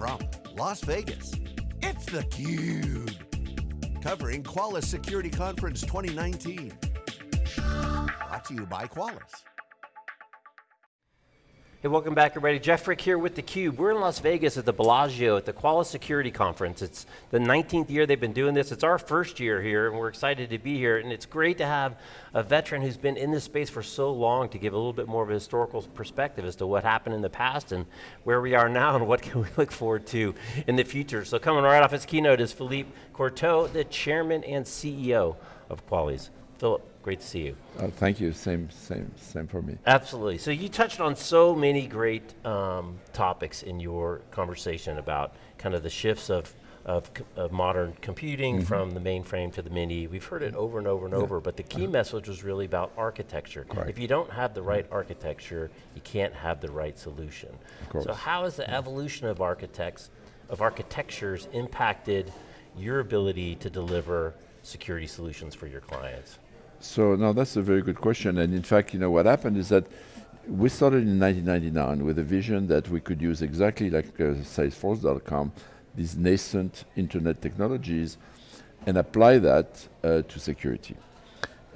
from Las Vegas, it's theCUBE. Covering Qualys Security Conference 2019. Brought to you by Qualys. Hey, welcome back everybody. Jeff Frick here with theCUBE. We're in Las Vegas at the Bellagio at the Qualys Security Conference. It's the 19th year they've been doing this. It's our first year here and we're excited to be here and it's great to have a veteran who's been in this space for so long to give a little bit more of a historical perspective as to what happened in the past and where we are now and what can we look forward to in the future. So coming right off his keynote is Philippe Courtot, the chairman and CEO of Qualys. Philip, great to see you. Oh, thank you, same, same, same for me. Absolutely, so you touched on so many great um, topics in your conversation about kind of the shifts of, of, of modern computing mm -hmm. from the mainframe to the mini. We've heard it over and over and yeah. over, but the key uh -huh. message was really about architecture. Correct. If you don't have the right architecture, you can't have the right solution. So how has the yeah. evolution of architects, of architectures impacted your ability to deliver security solutions for your clients? So now that's a very good question. And in fact, you know, what happened is that we started in 1999 with a vision that we could use exactly like uh, Salesforce.com, these nascent internet technologies, and apply that uh, to security.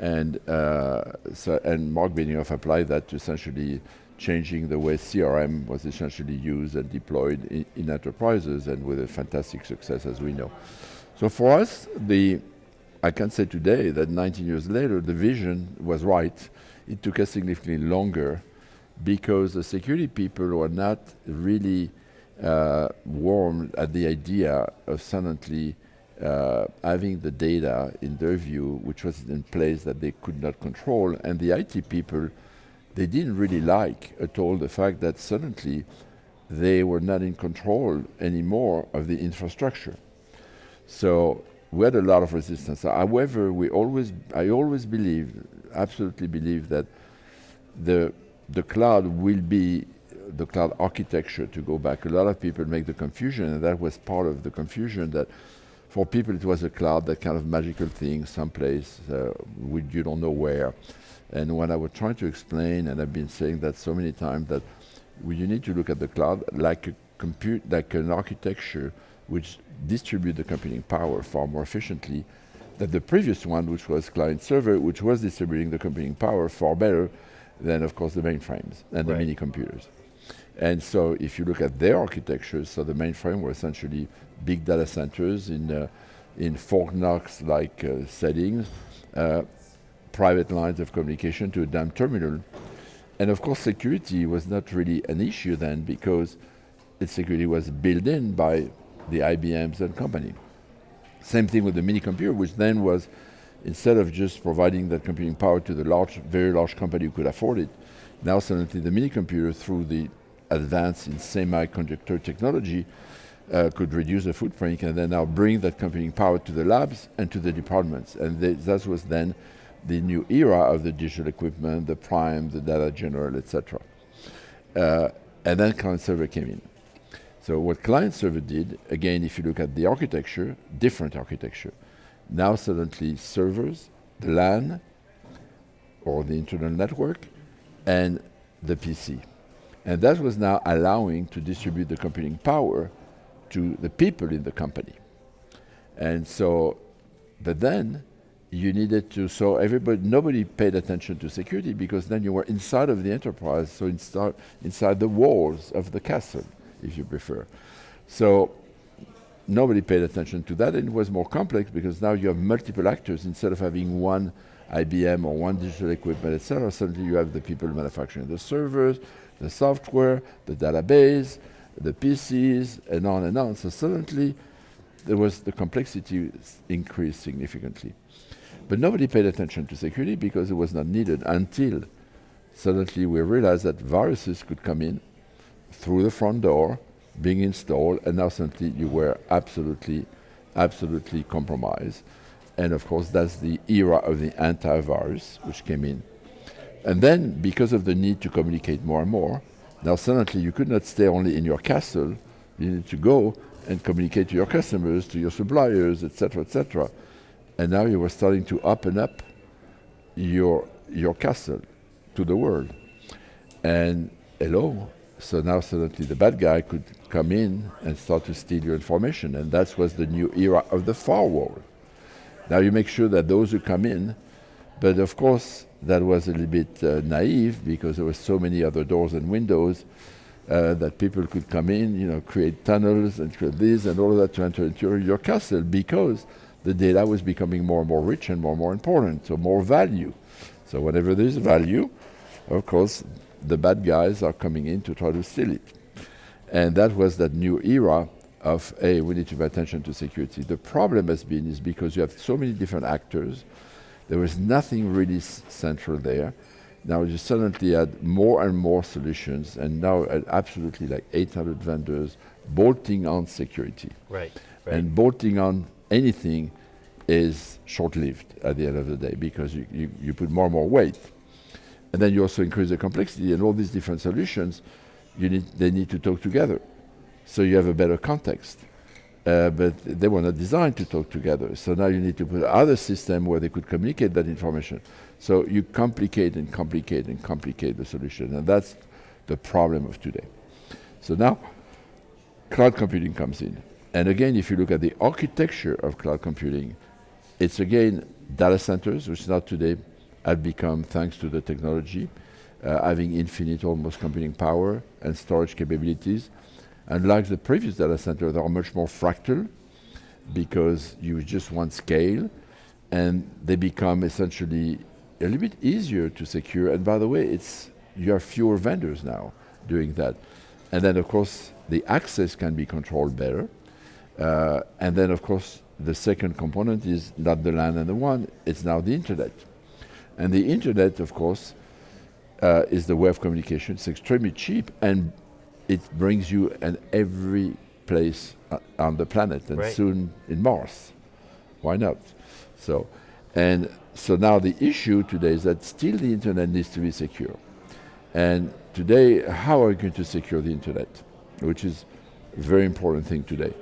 And uh, so, and Marc Benioff applied that to essentially changing the way CRM was essentially used and deployed in, in enterprises, and with a fantastic success, as we know. So for us, the I can say today that 19 years later, the vision was right. It took us significantly longer because the security people were not really uh, warm at the idea of suddenly uh, having the data in their view, which was in place that they could not control, and the IT people, they didn't really like at all the fact that suddenly they were not in control anymore of the infrastructure. So we had a lot of resistance. However, we always, I always believe, absolutely believe that the, the cloud will be the cloud architecture to go back. A lot of people make the confusion, and that was part of the confusion that for people it was a cloud, that kind of magical thing, someplace, uh, you don't know where. And when I was trying to explain, and I've been saying that so many times, that you need to look at the cloud like a compute, like an architecture which distribute the computing power far more efficiently than the previous one, which was client server, which was distributing the computing power far better than, of course, the mainframes and right. the mini computers. And so if you look at their architectures, so the mainframe were essentially big data centers in, uh, in Fort Knox-like uh, settings, uh, private lines of communication to a dumb terminal. And of course security was not really an issue then because its security was built in by the IBMs and company. Same thing with the mini computer, which then was, instead of just providing that computing power to the large, very large company who could afford it, now suddenly the mini computer through the advance in semiconductor technology uh, could reduce the footprint and then now bring that computing power to the labs and to the departments. And that was then the new era of the digital equipment, the prime, the data general, etc. Uh, and then client server came in. So what client server did, again, if you look at the architecture, different architecture. Now suddenly servers, the LAN, or the internal network, and the PC. And that was now allowing to distribute the computing power to the people in the company. And so, but then you needed to, so everybody, nobody paid attention to security because then you were inside of the enterprise, so inside, inside the walls of the castle if you prefer. So nobody paid attention to that, and it was more complex because now you have multiple actors instead of having one IBM or one digital equipment, etc. Suddenly you have the people manufacturing the servers, the software, the database, the PCs, and on and on. So suddenly there was the complexity increased significantly. But nobody paid attention to security because it was not needed until suddenly we realized that viruses could come in through the front door, being installed, and now suddenly you were absolutely, absolutely compromised. And of course, that's the era of the antivirus, which came in. And then, because of the need to communicate more and more, now suddenly you could not stay only in your castle, you need to go and communicate to your customers, to your suppliers, etc., etc. And now you were starting to open up your, your castle to the world. And hello, So now suddenly the bad guy could come in and start to steal your information, and that was the new era of the firewall. Now you make sure that those who come in, but of course that was a little bit uh, naive because there were so many other doors and windows uh, that people could come in, you know, create tunnels and create this and all of that to enter into your castle because the data was becoming more and more rich and more and more important, so more value. So whenever there's value, of course, the bad guys are coming in to try to steal it. And that was that new era of, hey, we need to pay attention to security. The problem has been is because you have so many different actors, there was nothing really central there. Now you suddenly add more and more solutions, and now absolutely like 800 vendors bolting on security. Right, right. And bolting on anything is short-lived at the end of the day because you, you, you put more and more weight. And then you also increase the complexity and all these different solutions, you need, they need to talk together. So you have a better context. Uh, but they were not designed to talk together. So now you need to put other system where they could communicate that information. So you complicate and complicate and complicate the solution, and that's the problem of today. So now, cloud computing comes in. And again, if you look at the architecture of cloud computing, it's again data centers, which is not today have become, thanks to the technology, uh, having infinite almost computing power and storage capabilities. And like the previous data center, they are much more fractal because you just want scale and they become essentially a little bit easier to secure. And by the way, it's you have fewer vendors now doing that. And then of course the access can be controlled better. Uh, and then of course the second component is not the LAN and the WAN, it's now the internet. And the internet of course uh, is the way of communication. It's extremely cheap and it brings you in every place uh, on the planet and right. soon in Mars. Why not? So, and so now the issue today is that still the internet needs to be secure. And today, how are you going to secure the internet? Which is a very important thing today.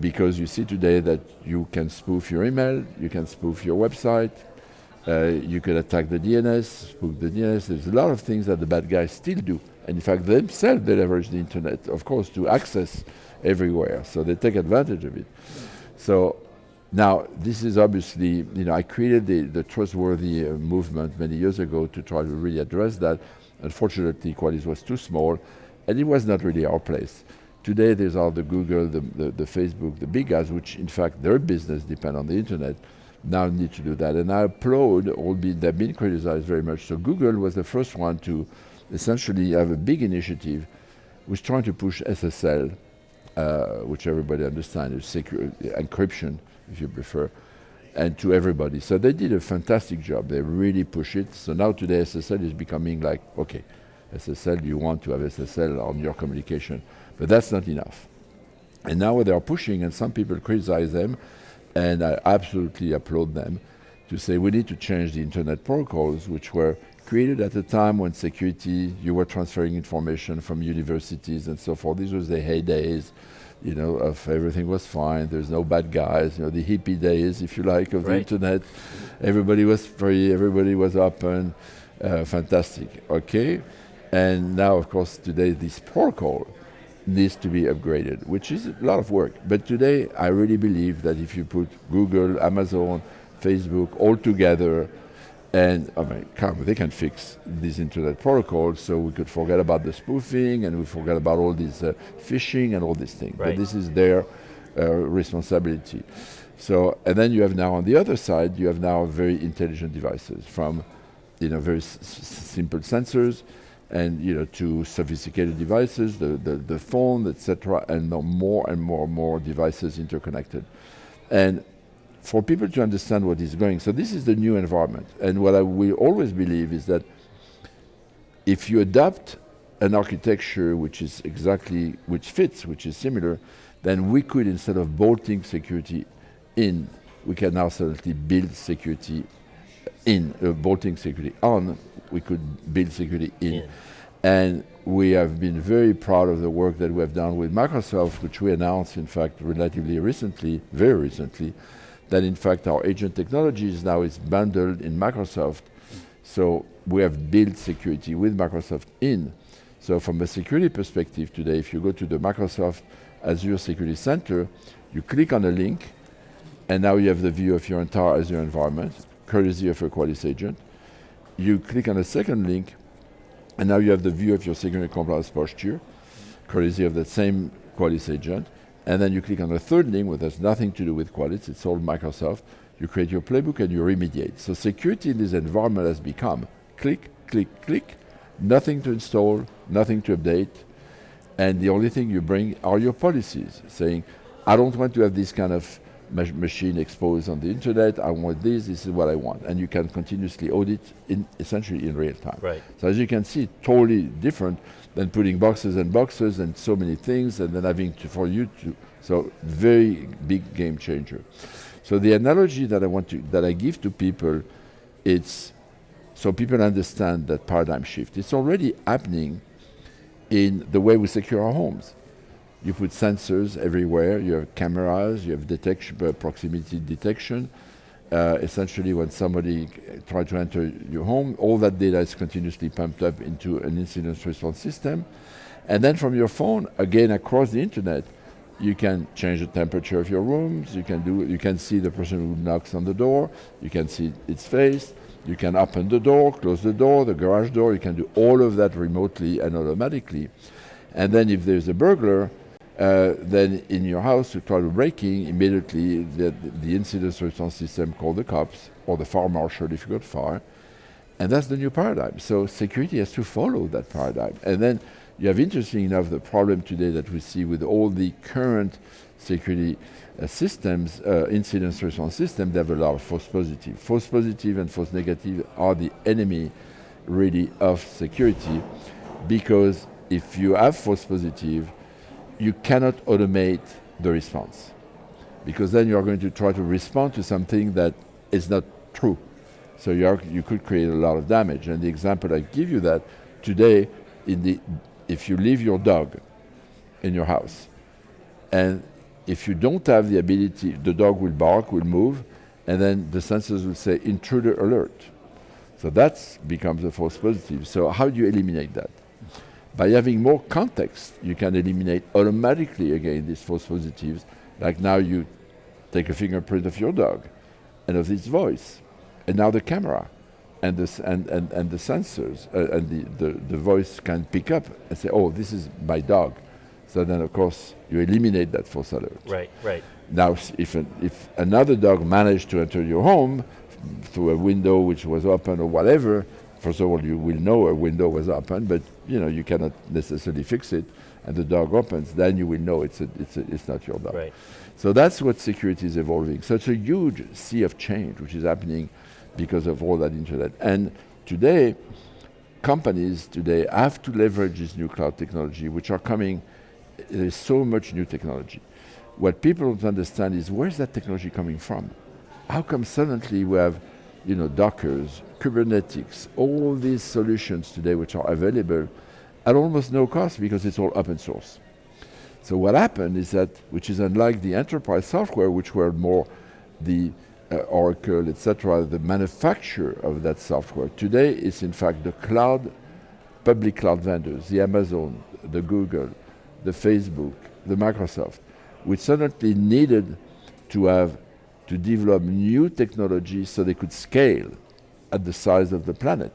Because you see today that you can spoof your email, you can spoof your website, uh, you can attack the DNS, spoof the DNS. There's a lot of things that the bad guys still do. And in fact, themselves, they leverage the internet, of course, to access everywhere. So they take advantage of it. So now, this is obviously, you know, I created the, the trustworthy uh, movement many years ago to try to really address that. Unfortunately, Qualys was too small, and it was not really our place. Today, there's all the Google, the, the, the Facebook, the big guys, which in fact their business depend on the internet, now need to do that. And I applaud, albeit they've been criticized very much. So Google was the first one to essentially have a big initiative, was trying to push SSL, uh, which everybody understands is secure encryption if you prefer, and to everybody. So they did a fantastic job. They really push it. So now today SSL is becoming like, okay, SSL, you want to have SSL on your communication. But that's not enough. And now they are pushing, and some people criticize them, and I absolutely applaud them, to say we need to change the internet protocols, which were created at a time when security, you were transferring information from universities and so forth. These were the heydays you know, of everything was fine. There's no bad guys. You know, the hippie days, if you like, of right. the internet. Everybody was free. Everybody was open. Uh, fantastic. Okay, and now, of course, today this protocol needs to be upgraded, which is a lot of work. But today, I really believe that if you put Google, Amazon, Facebook all together and I mean, come, they can fix these internet protocols, so we could forget about the spoofing and we forget about all this uh, phishing and all these things. Right. But this is their uh, responsibility. So, and then you have now on the other side, you have now very intelligent devices from, you know, very simple sensors, and you know, to sophisticated devices, the the, the phone, etc., and more and more and more devices interconnected, and for people to understand what is going. So this is the new environment. And what I will always believe is that if you adopt an architecture which is exactly, which fits, which is similar, then we could, instead of bolting security in, we can now suddenly build security in, uh, bolting security on, we could build security in. Yeah. And we have been very proud of the work that we have done with Microsoft, which we announced, in fact, relatively recently, very recently, that in fact our agent technologies now is bundled in Microsoft. So we have built security with Microsoft in. So from a security perspective today, if you go to the Microsoft Azure Security Center, you click on a link, and now you have the view of your entire Azure environment, courtesy of a Qualys agent. You click on the second link, and now you have the view of your security compliance posture, courtesy of that same Qualys agent. And then you click on the third link, which has nothing to do with Qualys, it's all Microsoft. You create your playbook and you remediate. So security in this environment has become click, click, click, nothing to install, nothing to update, and the only thing you bring are your policies, saying, I don't want to have this kind of machine exposed on the internet. I want this. This is what I want, and you can continuously audit in essentially in real time. Right. So as you can see, totally different than putting boxes and boxes and so many things, and then having to for you to. So very big game changer. So the analogy that I want to that I give to people, it's so people understand that paradigm shift. It's already happening in the way we secure our homes. You put sensors everywhere, you have cameras, you have detection, uh, proximity detection. Uh, essentially, when somebody tries to enter your home, all that data is continuously pumped up into an incident response system. And then from your phone, again across the internet, you can change the temperature of your rooms, you can do you can see the person who knocks on the door, you can see its face, you can open the door, close the door, the garage door, you can do all of that remotely and automatically. And then if there's a burglar, uh, then in your house you try to breaking, immediately the, the incident response system call the cops or the fire marshal if you got fire. And that's the new paradigm. So security has to follow that paradigm. And then you have, interesting enough, the problem today that we see with all the current security uh, systems, uh, incident response system, they have a lot of false positive. False positive and false negative are the enemy, really, of security, because if you have false positive, you cannot automate the response because then you are going to try to respond to something that is not true. So you, are, you could create a lot of damage. And the example I give you that today, in the, if you leave your dog in your house, and if you don't have the ability, the dog will bark, will move, and then the sensors will say intruder alert. So that becomes a false positive. So how do you eliminate that? By having more context, you can eliminate automatically again these false positives. Like now you take a fingerprint of your dog and of its voice, and now the camera and the, and, and, and the sensors uh, and the, the, the voice can pick up and say, oh, this is my dog. So then, of course, you eliminate that false alert. Right, right. Now, if, an, if another dog managed to enter your home through a window which was open or whatever, first of all, you will know a window was open, but you know you cannot necessarily fix it, and the dog opens, then you will know it's a, it's a, it's not your dog. Right. So that's what security is evolving. So it's a huge sea of change which is happening because of all that internet. And today, companies today have to leverage this new cloud technology, which are coming. There's so much new technology. What people don't understand is where's that technology coming from? How come suddenly we have, you know, Dockers, Kubernetes, all these solutions today which are available at almost no cost because it's all open source. So what happened is that, which is unlike the enterprise software, which were more the uh, Oracle, etc., the manufacturer of that software. Today, it's in fact the cloud, public cloud vendors, the Amazon, the Google, the Facebook, the Microsoft, which suddenly needed to have to develop new technologies so they could scale at the size of the planet.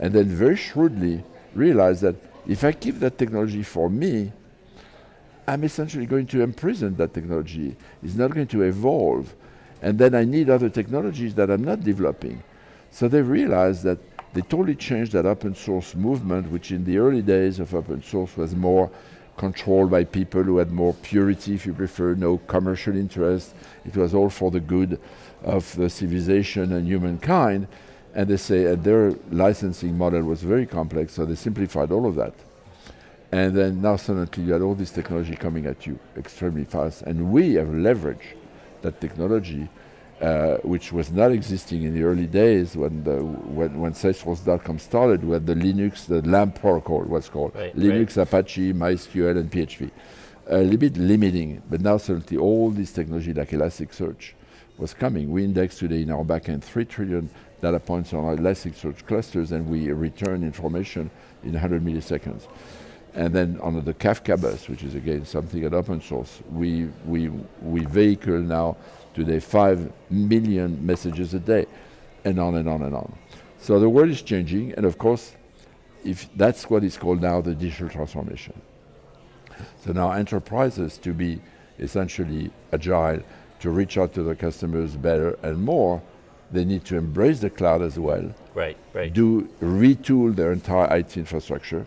And then very shrewdly realize that if I keep that technology for me, I'm essentially going to imprison that technology. It's not going to evolve. And then I need other technologies that I'm not developing. So they realized that they totally changed that open source movement, which in the early days of open source was more controlled by people who had more purity, if you prefer, no commercial interest. It was all for the good of the civilization and humankind. And they say uh, their licensing model was very complex, so they simplified all of that. And then now suddenly you had all this technology coming at you extremely fast. And we have leveraged that technology, uh, which was not existing in the early days when the when, when Salesforce.com started with the Linux, the LAMP protocol was called. Right, Linux, right. Apache, MySQL, and PHP. A little bit limiting, but now suddenly all this technology like Elasticsearch, was coming. We index today in our backend 3 trillion data points on our Elasticsearch clusters and we return information in 100 milliseconds. And then on the Kafka bus, which is again something at open source, we, we, we vehicle now today 5 million messages a day, and on and on and on. So the world is changing, and of course, if that's what is called now the digital transformation. So now enterprises to be essentially agile, to reach out to their customers better and more, they need to embrace the cloud as well. Right, right. Do retool their entire IT infrastructure.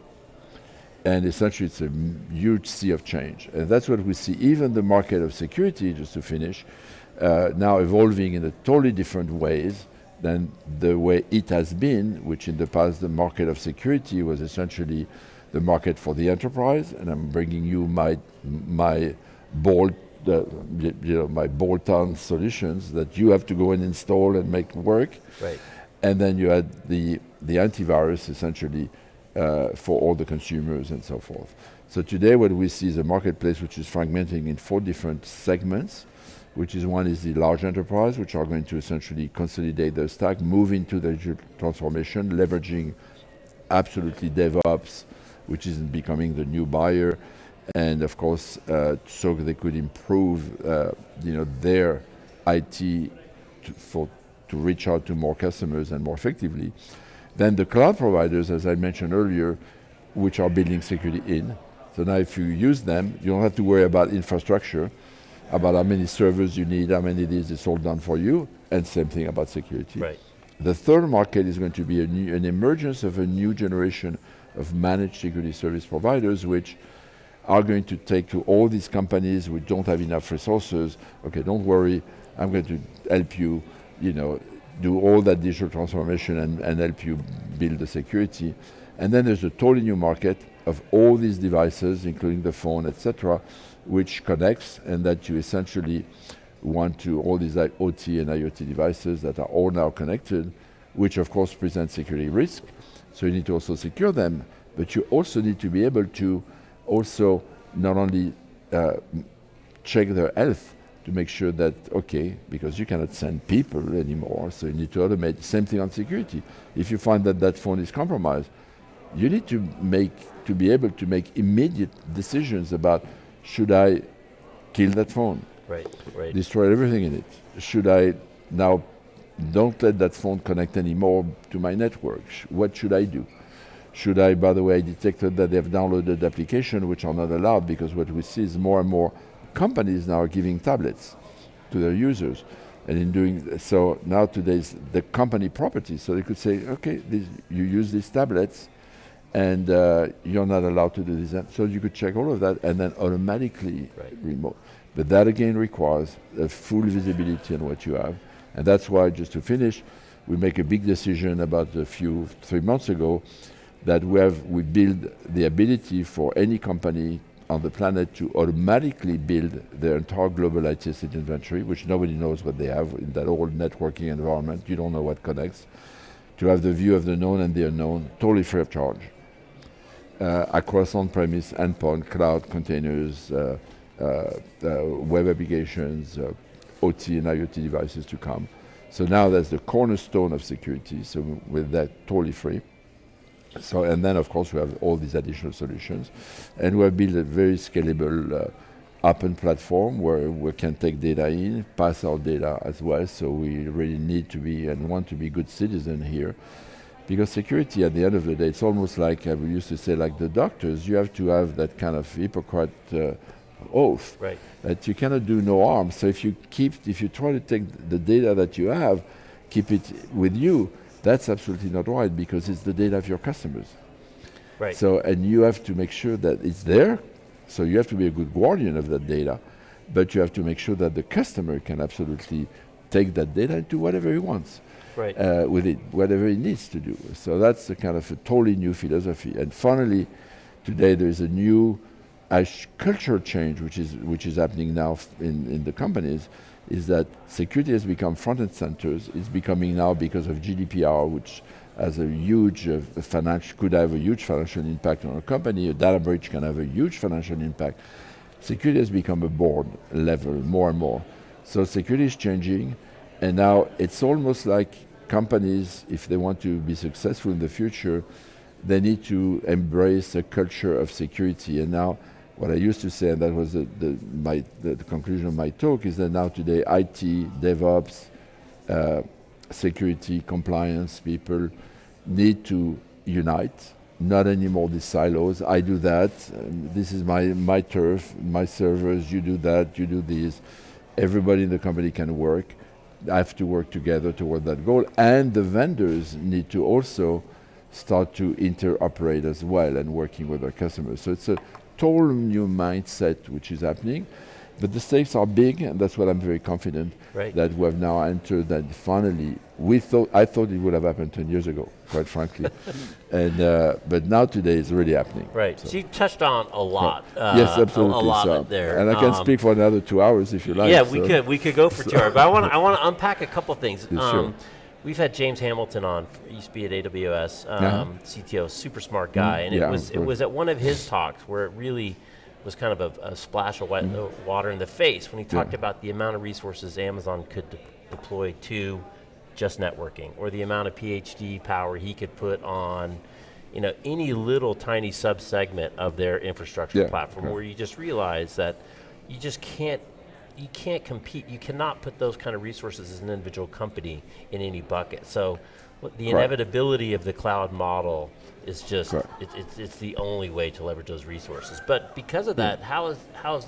And essentially it's a huge sea of change. And that's what we see, even the market of security, just to finish, uh, now evolving in a totally different ways than the way it has been, which in the past the market of security was essentially the market for the enterprise, and I'm bringing you my, my bold the, you know, my bolt-on solutions that you have to go and install and make work. Right. And then you had the, the antivirus essentially uh, for all the consumers and so forth. So today what we see is a marketplace which is fragmenting in four different segments, which is one is the large enterprise, which are going to essentially consolidate their stack, move into the digital transformation, leveraging absolutely DevOps, which is becoming the new buyer, and of course, uh, so they could improve, uh, you know, their IT to, for, to reach out to more customers and more effectively. Then the cloud providers, as I mentioned earlier, which are building security in. So now if you use them, you don't have to worry about infrastructure, about how many servers you need, how many it is, it's all done for you, and same thing about security. Right. The third market is going to be new, an emergence of a new generation of managed security service providers, which are going to take to all these companies who don't have enough resources, okay, don't worry, I'm going to help you, you know, do all that digital transformation and, and help you build the security. And then there's a totally new market of all these devices, including the phone, etc., which connects and that you essentially want to, all these OT and IoT devices that are all now connected, which of course present security risk. So you need to also secure them, but you also need to be able to also not only uh, check their health to make sure that, okay, because you cannot send people anymore, so you need to automate. Same thing on security. If you find that that phone is compromised, you need to make, to be able to make immediate decisions about, should I kill that phone? Right, right. Destroy everything in it? Should I now don't let that phone connect anymore to my network? What should I do? Should I, by the way, I detected that they've downloaded applications which are not allowed because what we see is more and more companies now are giving tablets to their users. And in doing so, now today's the company property. So they could say, okay, this, you use these tablets and uh, you're not allowed to do this. So you could check all of that and then automatically right. remote. But that again requires a full visibility on what you have. And that's why, just to finish, we make a big decision about a few, three months ago that we have we build the ability for any company on the planet to automatically build their entire global IT asset inventory, which nobody knows what they have in that old networking environment. You don't know what connects. To have the view of the known and the unknown, totally free of charge. Uh, across on-premise, endpoint, cloud containers, uh, uh, web applications, OT and IoT devices to come. So now that's the cornerstone of security. So with that, totally free. So, and then of course we have all these additional solutions. And we have built a very scalable uh, open platform where we can take data in, pass our data as well. So we really need to be and want to be good citizens here. Because security at the end of the day, it's almost like uh, we used to say like the doctors, you have to have that kind of Hippocrates uh, oath right. that you cannot do no harm. So if you keep, if you try to take the data that you have, keep it with you, that's absolutely not right because it's the data of your customers. Right. So, and you have to make sure that it's there. So you have to be a good guardian of that data, but you have to make sure that the customer can absolutely take that data and do whatever he wants right. uh, with it, whatever he needs to do. So that's a kind of a totally new philosophy. And finally, today there is a new culture change which is which is happening now in, in the companies is that security has become front and center. It's becoming now because of GDPR, which has a huge uh, financial, could have a huge financial impact on a company. A data breach can have a huge financial impact. Security has become a board level more and more. So security is changing, and now it's almost like companies, if they want to be successful in the future, they need to embrace a culture of security. And now, what I used to say, and that was the, the my, the, the, conclusion of my talk, is that now today IT, DevOps, uh, security, compliance people need to unite, not anymore these silos. I do that, um, this is my, my turf, my servers, you do that, you do this. Everybody in the company can work, have to work together toward that goal, and the vendors need to also start to interoperate as well and working with our customers. So it's a total new mindset which is happening. But the stakes are big, and that's what I'm very confident right. that we have now entered. That finally, we thought I thought it would have happened 10 years ago, quite frankly, and uh, but now today it's really happening. Right. So, so you touched on a lot. Uh, yes, absolutely. A, a lot so, there, and I can um, speak for another two hours if you like. Yeah, we could we could go for two hours, but I want I want to unpack a couple things. Yeah, sure. Um, we've had James Hamilton on, used to be at AWS, um, uh-huh. CTO, super smart guy, mm, and yeah, it was it was at one of his talks where it really was kind of a, a splash of wet, mm. water in the face when he talked yeah. about the amount of resources Amazon could de- deploy to just networking, or the amount of PhD power he could put on, you know, any little tiny subsegment of their infrastructure yeah, platform, where you just realize that you just can't you can't compete. You cannot put those kind of resources as an individual company in any bucket. So the Correct. inevitability of the cloud model is just it, it's, it's the only way to leverage those resources. But because of that, how is how has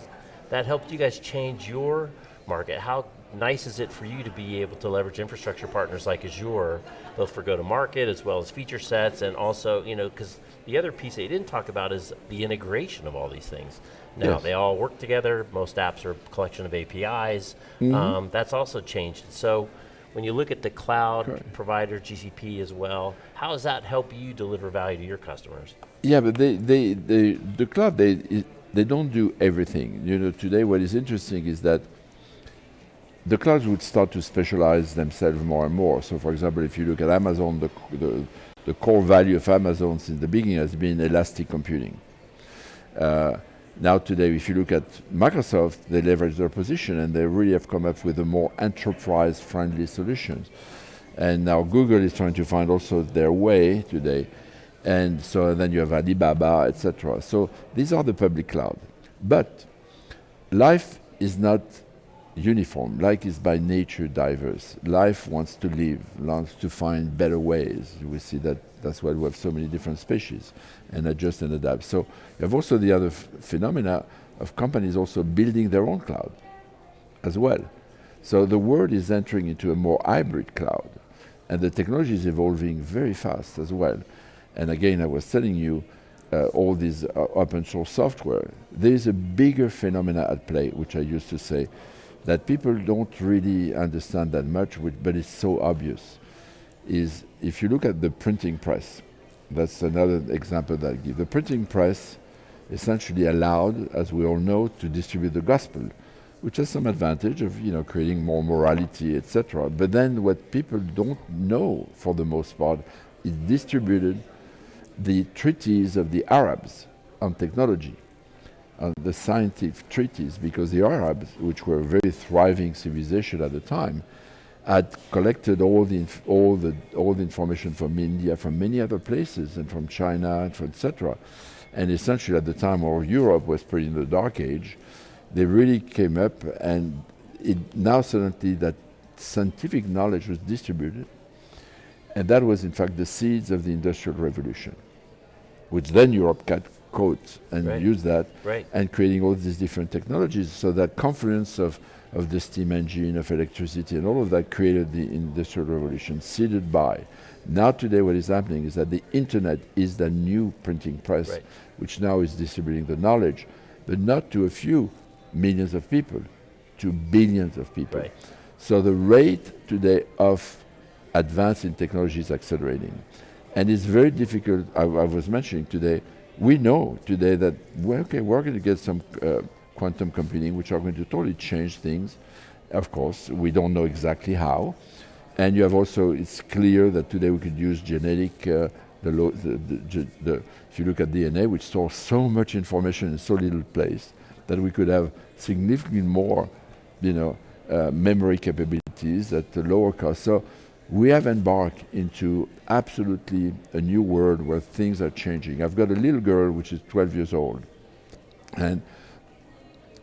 that helped you guys change your market? How nice is it for you to be able to leverage infrastructure partners like Azure, both for go-to-market as well as feature sets, and also you know because the other piece that you didn't talk about is the integration of all these things. Now yes. they all work together. Most apps are a collection of APIs. Mm-hmm. Um, that's also changed. So when you look at the cloud Correct. provider, GCP as well, how does that help you deliver value to your customers? Yeah, but they, they, they the cloud, they, they don't do everything. You know, today what is interesting is that the clouds would start to specialize themselves more and more. So for example, if you look at Amazon, the, the, the core value of Amazon since the beginning has been elastic computing. Uh, now today, if you look at Microsoft, they leverage their position and they really have come up with a more enterprise-friendly solutions. And now Google is trying to find also their way today. And so then you have Alibaba, etc. So these are the public cloud. But life is not uniform. Life is by nature diverse. Life wants to live, wants to find better ways. We see that that's why we have so many different species and adjust and adapt. So you have also the other phenomena of companies also building their own cloud as well. So the world is entering into a more hybrid cloud and the technology is evolving very fast as well. And again, I was telling you, uh, all this uh, open source software, there is a bigger phenomena at play, which I used to say, that people don't really understand that much, but it's so obvious, is if you look at the printing press, that's another example that I give. The printing press essentially allowed, as we all know, to distribute the gospel, which has some advantage of you know creating more morality, etc. But then what people don't know, for the most part, is distributed the treaties of the Arabs on technology, on the scientific treaties, because the Arabs, which were a very thriving civilization at the time, had collected all the all the all the information from India, from many other places, and from China, and from etc. And essentially, at the time, where Europe was pretty in the dark age, they really came up, and it now suddenly that scientific knowledge was distributed, and that was in fact the seeds of the Industrial Revolution, which then Europe got caught and right. used that, right. and creating all these different technologies. So that confluence of of the steam engine, of electricity, and all of that created the industrial revolution, seeded by. Now today what is happening is that the internet is the new printing press, right. which now is distributing the knowledge, but not to a few millions of people, to billions of people. So the rate today of advance in technology is accelerating. And it's very difficult, I, I was mentioning today, we know today that, okay, we're going to get some uh, quantum computing, which are going to totally change things. Of course, we don't know exactly how. And you have also, it's clear that today we could use genetic, uh, the, the, the, the, if you look at DNA, which stores so much information in so little place, that we could have significantly more, you know, uh, memory capabilities at a lower cost. So we have embarked into absolutely a new world where things are changing. I've got a little girl which is 12 years old, and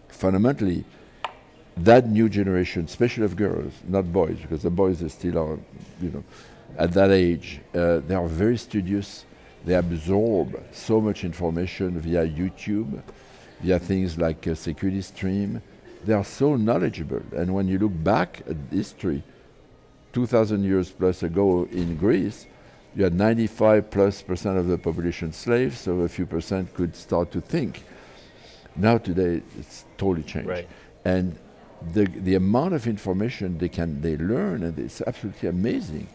fundamentally, that new generation, especially of girls, not boys, because the boys are still are, you know, at that age, uh, they are very studious. They absorb so much information via YouTube, via things like uh, Security Stream. They are so knowledgeable. And when you look back at history, 2,000 years plus ago in Greece, you had 95 plus percent of the population slaves, so a few percent could start to think. Now today, it's totally changed. Right. And the, the amount of information they can they learn, and it's absolutely amazing.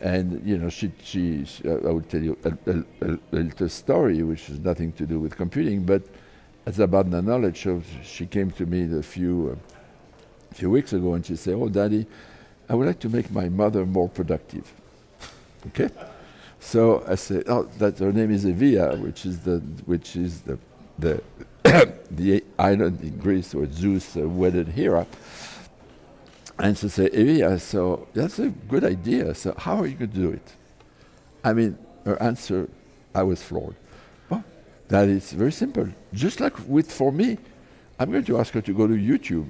And you know, she, she, she uh, I will tell you a, a, a, little story, which has nothing to do with computing, but it's about the knowledge. So she came to me a few, uh, few weeks ago, and she said, "Oh, Daddy, I would like to make my mother more productive." okay. So I said, "Oh, that her name is Evia, which is the which is the the the island in Greece where Zeus uh, wedded Hera." And she said, Evia, so that's a good idea. So how are you going to do it? I mean, her answer, I was floored. Well, that is very simple. Just like with for me, I'm going to ask her to go to YouTube.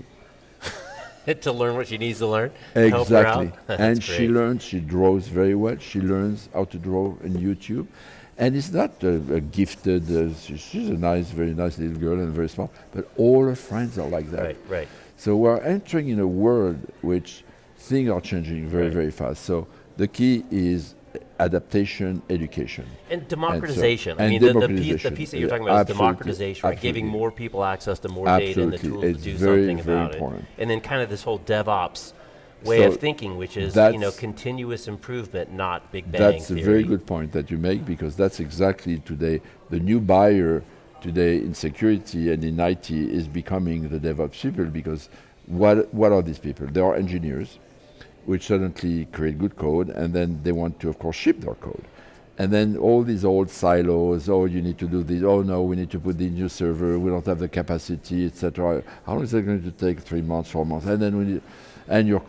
to learn what she needs to learn. Exactly. and she learns, she draws very well. She learns how to draw on YouTube. And it's not a, a gifted, uh, she's a nice, very nice little girl and very smart, but all her friends are like that. Right, right. So we're entering in a world which things are changing very, right. very fast. So the key is adaptation, education. And democratization. And so, I mean, the, the, piece, the, piece, that you're talking about is democratization, right? Giving more people access to more absolutely. data and the tools it's to do very, something very about important. it. And then kind of this whole DevOps way so of thinking, which is you know continuous improvement, not big bang. That's theory. a very good point that you make because that's exactly today the new buyer today in security and in IT is becoming the DevOps people because what, what are these people? They are engineers, which suddenly create good code, and then they want to, of course, ship their code. And then all these old silos, oh, you need to do this, oh no, we need to put the new server, we don't have the capacity, etc. How long is it going to take? Three months, four months? And then we need, and you're,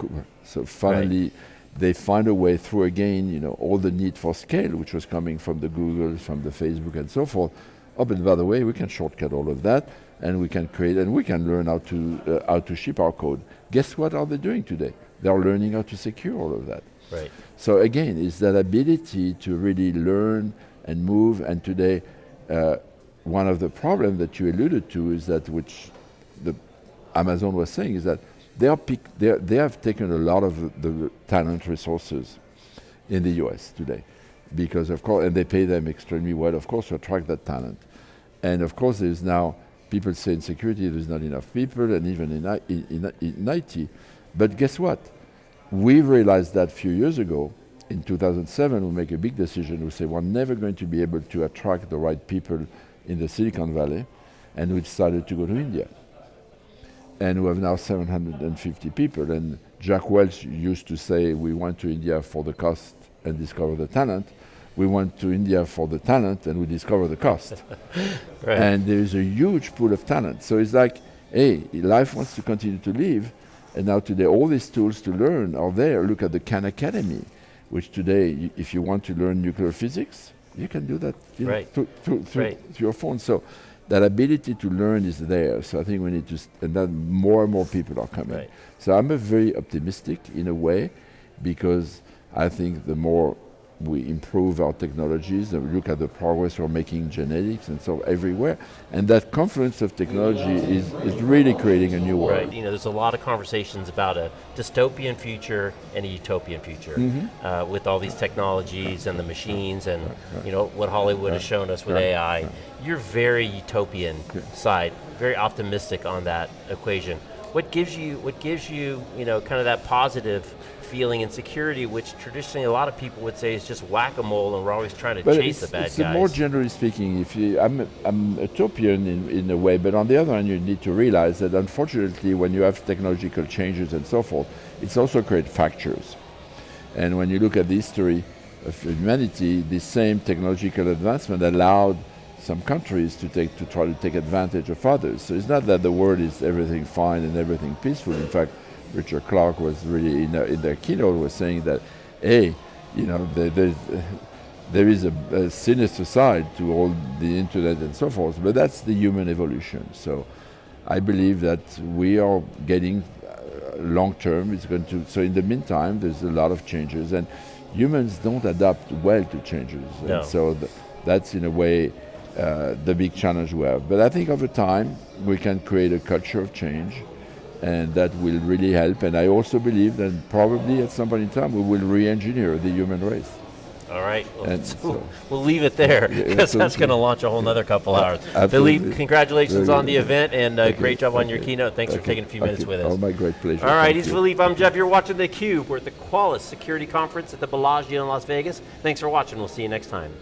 so finally, right. they find a way through again, you know, all the need for scale, which was coming from the Google, from the Facebook, and so forth. Oh, but by the way, we can shortcut all of that and we can create and we can learn how to uh, how to ship our code. Guess what are they doing today? They are learning how to secure all of that. Right. So again, it's that ability to really learn and move. And today, uh, one of the problems that you alluded to is that which the Amazon was saying is that they are they have taken a lot of the, the talent resources in the U.S. today, because of course, and they pay them extremely well, of course, to attract that talent. And of course, there is now people say in security there's not enough people, and even in, I, in, in, in IT. But guess what? We realized that a few years ago. In 2007, we make a big decision. We say we're never going to be able to attract the right people in the Silicon Valley, and we decided to go to India. And we have now 750 people. And Jack Welch used to say we went to India for the cost and discover the talent we went to India for the talent and we discovered the cost. right. And there is a huge pool of talent. So it's like, hey, life wants to continue to live. And now today, all these tools to learn are there. Look at the Khan Academy, which today, if you want to learn nuclear physics, you can do that right. know, through, through, through, right. through, your phone. So that ability to learn is there. So I think we need to, and then more and more people are coming. Right. So I'm a very optimistic in a way because I think the more we improve our technologies and we look at the progress we're making in genetics and so everywhere. And that confluence of technology is, is really creating a new world. Right, you know, there's a lot of conversations about a dystopian future and a utopian future mm-hmm. uh, with all these technologies and the machines and, you know, what Hollywood has shown us with. AI. You're very utopian side, very optimistic on that equation. What gives you, what gives you, you know, kind of that positive feeling insecurity, which traditionally a lot of people would say is just whack-a-mole and we're always trying to but chase the bad it's guys. more generally speaking, if you, I'm, I'm utopian in, in a way, but on the other hand, you need to realize that unfortunately when you have technological changes and so forth, it's also create fractures. And when you look at the history of humanity, the same technological advancement allowed some countries to take to try to take advantage of others. So it's not that the world is everything fine and everything peaceful. In fact, Richard Clarke was really in, in their keynote was saying that, hey, you know, there, there's, there is a, a, sinister side to all the internet and so forth, but that's the human evolution. So I believe that we are getting uh, long term. It's going to. So in the meantime, there's a lot of changes, and humans don't adapt well to changes, no. and so th- that's in a way uh, the big challenge we have. But I think over time we can create a culture of change, and that will really help. And I also believe that probably at some point in time we will re-engineer the human race. All right. Well, so we'll leave it there because that's going to launch a whole other couple hours. Absolutely. Philippe, congratulations on the event and uh, great job on your keynote. Thanks Thank for taking a few Thank minutes with Oh, us. my great pleasure. All right, Thank he's you. Philippe. I'm Jeff. You're watching theCUBE. We're at the Qualys Security Conference at the Bellagio in Las Vegas. Thanks for watching. We'll see you next time.